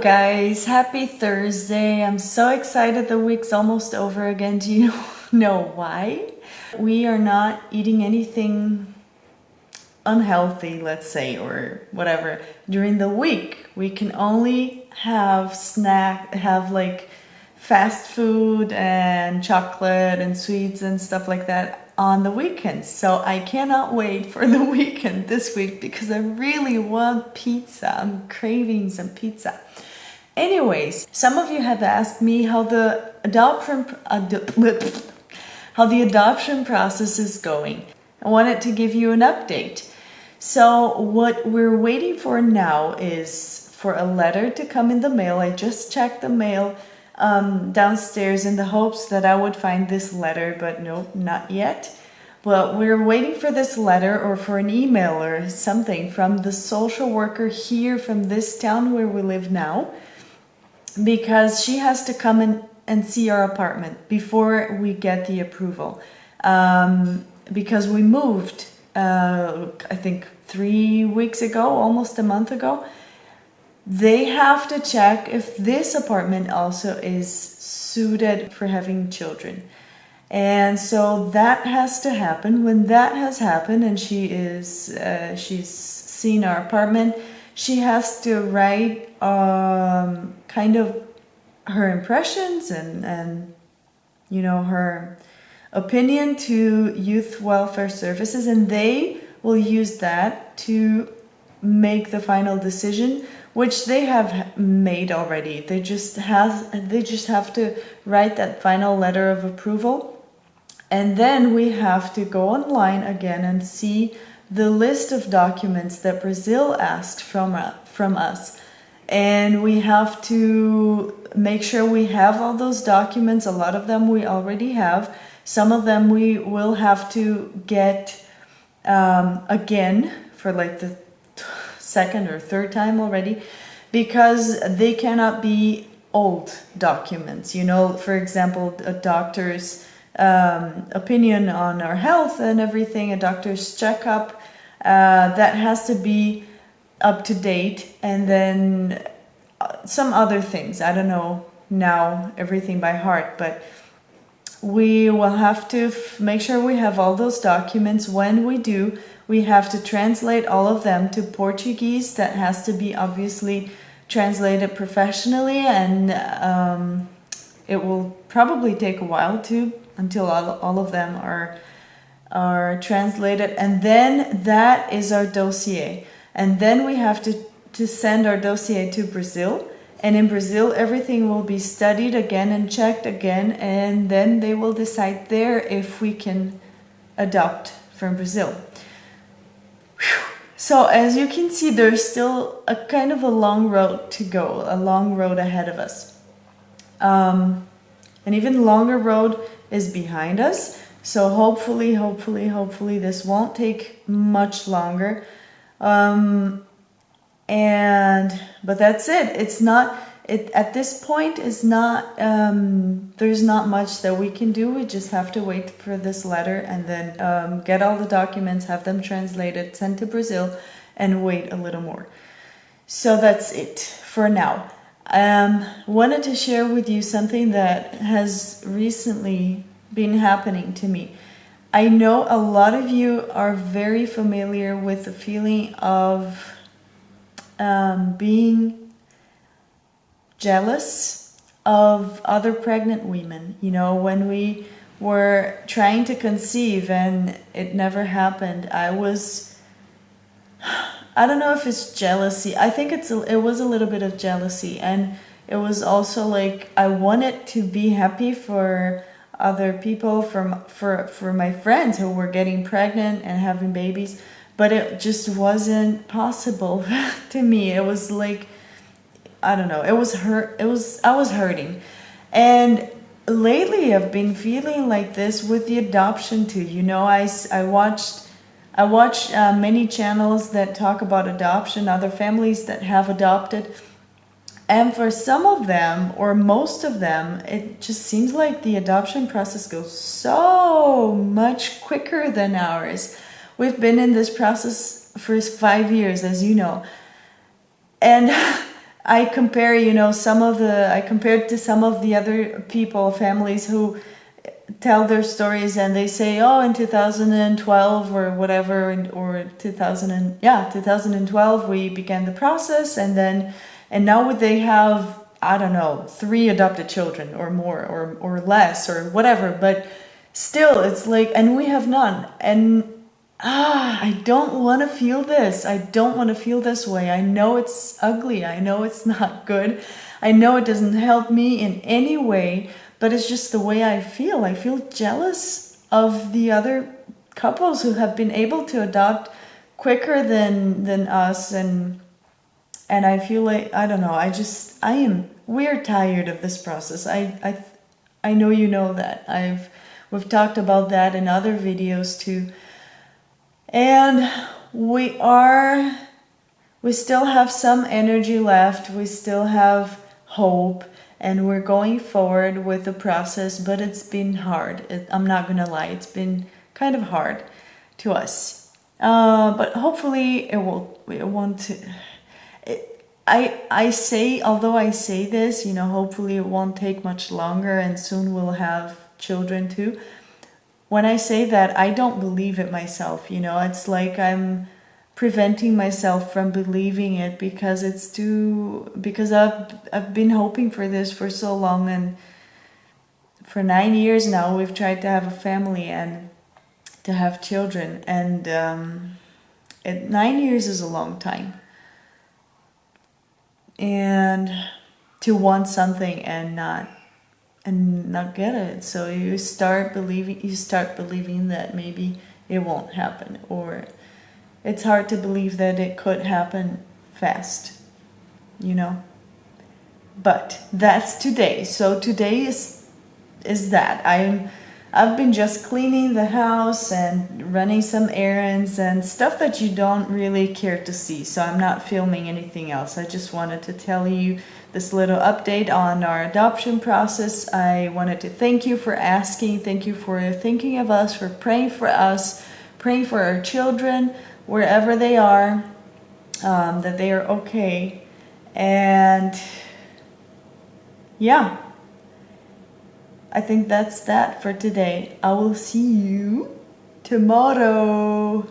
guys, happy Thursday. I'm so excited the week's almost over again. Do you know why? We are not eating anything unhealthy, let's say, or whatever during the week. We can only have snack, have like fast food and chocolate and sweets and stuff like that on the weekends. So I cannot wait for the weekend this week because I really want pizza. I'm craving some pizza. Anyways, some of you have asked me how the adoption how the adoption process is going. I wanted to give you an update. So what we're waiting for now is for a letter to come in the mail. I just checked the mail um, downstairs in the hopes that I would find this letter, but no, not yet. But we're waiting for this letter or for an email or something from the social worker here from this town where we live now because she has to come and, and see our apartment before we get the approval. Um, because we moved, uh, I think three weeks ago, almost a month ago, they have to check if this apartment also is suited for having children. And so that has to happen. When that has happened and she is, uh, she's seen our apartment, she has to write um, kind of her impressions and, and, you know, her opinion to Youth Welfare Services and they will use that to make the final decision which they have made already. They just have they just have to write that final letter of approval. And then we have to go online again and see the list of documents that Brazil asked from, uh, from us. And we have to make sure we have all those documents. A lot of them we already have. Some of them we will have to get um, again for like the second or third time already because they cannot be old documents. You know, for example, a doctor's um, opinion on our health and everything, a doctor's checkup, uh, that has to be up to date. And then uh, some other things, I don't know now everything by heart, but we will have to make sure we have all those documents. When we do, we have to translate all of them to Portuguese. That has to be obviously translated professionally and um, it will probably take a while too until all, all of them are are translated and then that is our dossier and then we have to to send our dossier to Brazil and in Brazil, everything will be studied again and checked again, and then they will decide there if we can adopt from Brazil. Whew. So as you can see, there's still a kind of a long road to go, a long road ahead of us. Um, an even longer road is behind us. So hopefully, hopefully, hopefully this won't take much longer. Um, and but that's it. It's not it at this point is not um, there's not much that we can do. We just have to wait for this letter and then um, get all the documents have them translated sent to Brazil and wait a little more. So that's it for now. Um, wanted to share with you something that has recently been happening to me I know a lot of you are very familiar with the feeling of um, being jealous of other pregnant women. You know, when we were trying to conceive and it never happened, I was, I don't know if it's jealousy. I think it's a, it was a little bit of jealousy. And it was also like, I wanted to be happy for other people, from, for, for my friends who were getting pregnant and having babies but it just wasn't possible to me. It was like, I don't know, it was hurt. It was, I was hurting. And lately I've been feeling like this with the adoption too. You know, I, I watched, I watch uh, many channels that talk about adoption, other families that have adopted. And for some of them, or most of them, it just seems like the adoption process goes so much quicker than ours. We've been in this process for five years, as you know. And I compare, you know, some of the, I compared to some of the other people, families who tell their stories and they say, oh, in 2012 or whatever, or 2000 and, yeah, 2012, we began the process and then, and now they have, I don't know, three adopted children or more or, or less or whatever, but still it's like, and we have none. And ah, I don't want to feel this. I don't want to feel this way. I know it's ugly. I know it's not good. I know it doesn't help me in any way, but it's just the way I feel. I feel jealous of the other couples who have been able to adopt quicker than than us and and I feel like I don't know. I just I am we're tired of this process. I I I know you know that. I've we've talked about that in other videos too and we are we still have some energy left we still have hope and we're going forward with the process but it's been hard it, i'm not gonna lie it's been kind of hard to us uh, but hopefully it will it won't I, I say, although I say this, you know, hopefully it won't take much longer and soon we'll have children too when I say that, I don't believe it myself. You know, it's like I'm preventing myself from believing it because it's too because I've I've been hoping for this for so long and for nine years now we've tried to have a family and to have children and um, nine years is a long time and to want something and not and not get it. So you start believing you start believing that maybe it won't happen or it's hard to believe that it could happen fast. You know? But that's today. So today is is that. I'm I've been just cleaning the house and running some errands and stuff that you don't really care to see. So I'm not filming anything else. I just wanted to tell you this little update on our adoption process. I wanted to thank you for asking. Thank you for thinking of us, for praying for us, praying for our children, wherever they are, um, that they are okay. And yeah, I think that's that for today. I will see you tomorrow.